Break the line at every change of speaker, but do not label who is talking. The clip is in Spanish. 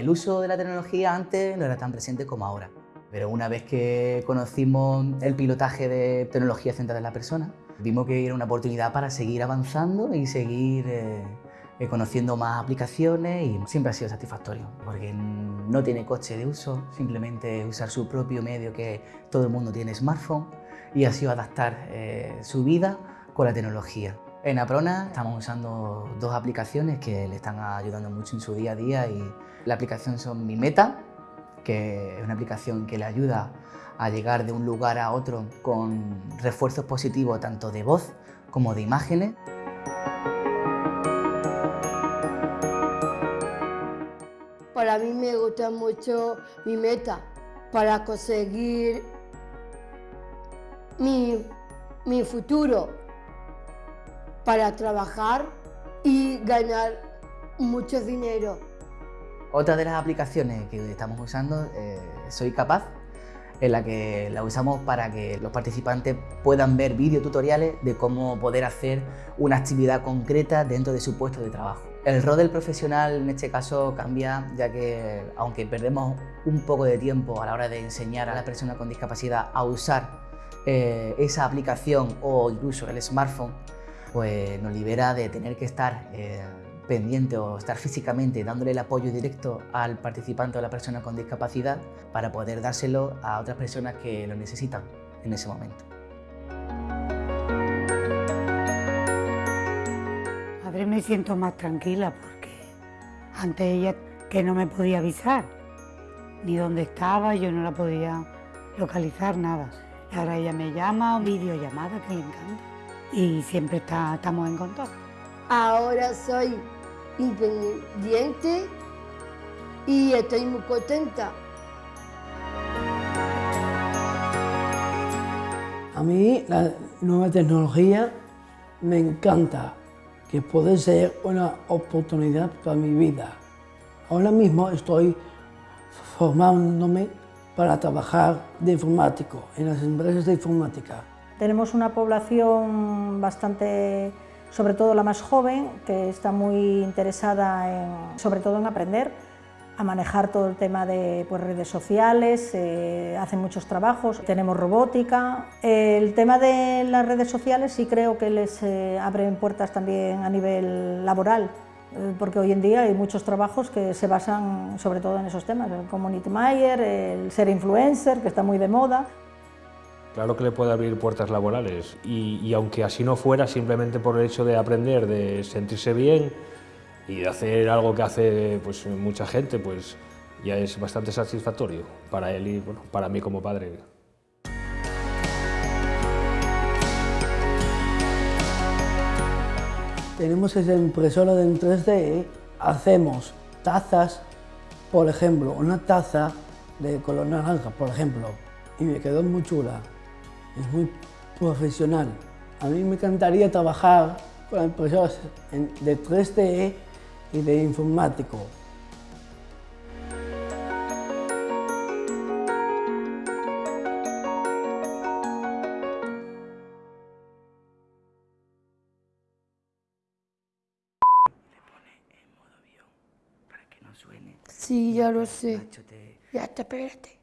El uso de la tecnología antes no era tan presente como ahora, pero una vez que conocimos el pilotaje de tecnología centrada en la persona, vimos que era una oportunidad para seguir avanzando y seguir eh, eh, conociendo más aplicaciones y siempre ha sido satisfactorio porque no tiene coche de uso, simplemente usar su propio medio que todo el mundo tiene smartphone y ha sido adaptar eh, su vida con la tecnología. En Aprona estamos usando dos aplicaciones que le están ayudando mucho en su día a día y la aplicación son Mi Meta, que es una aplicación que le ayuda a llegar de un lugar a otro con refuerzos positivos tanto de voz como de imágenes.
Para mí me gusta mucho mi meta para conseguir mi, mi futuro para trabajar y ganar mucho dinero.
Otra de las aplicaciones que estamos usando eh, Soy Capaz, en la que la usamos para que los participantes puedan ver videotutoriales de cómo poder hacer una actividad concreta dentro de su puesto de trabajo. El rol del profesional en este caso cambia ya que aunque perdemos un poco de tiempo a la hora de enseñar a la persona con discapacidad a usar eh, esa aplicación o incluso el smartphone, pues nos libera de tener que estar eh, pendiente o estar físicamente dándole el apoyo directo al participante o a la persona con discapacidad para poder dárselo a otras personas que lo necesitan en ese momento.
A ver, me siento más tranquila porque antes ella que no me podía avisar ni dónde estaba, yo no la podía localizar, nada. Ahora ella me llama, videollamada, que le encanta y siempre está, estamos en contacto.
Ahora soy independiente y estoy muy contenta.
A mí la nueva tecnología me encanta, que puede ser una oportunidad para mi vida. Ahora mismo estoy formándome para trabajar de informático en las empresas de informática.
Tenemos una población bastante, sobre todo la más joven, que está muy interesada en, sobre todo en aprender a manejar todo el tema de pues, redes sociales, eh, hacen muchos trabajos, tenemos robótica. El tema de las redes sociales sí creo que les eh, abren puertas también a nivel laboral, eh, porque hoy en día hay muchos trabajos que se basan sobre todo en esos temas, el community manager, el ser influencer, que está muy de moda.
Claro que le puede abrir puertas laborales y, aunque así no fuera, simplemente por el hecho de aprender, de sentirse bien y de hacer algo que hace pues, mucha gente, pues ya es bastante satisfactorio para él y bueno, para mí como padre.
Tenemos esa impresora en 3D, hacemos tazas, por ejemplo, una taza de color naranja, por ejemplo, y me quedó muy chula es muy profesional. A mí me encantaría trabajar con empresas de 3D y de informático.
Sí, ya lo sé. Ya te espérate.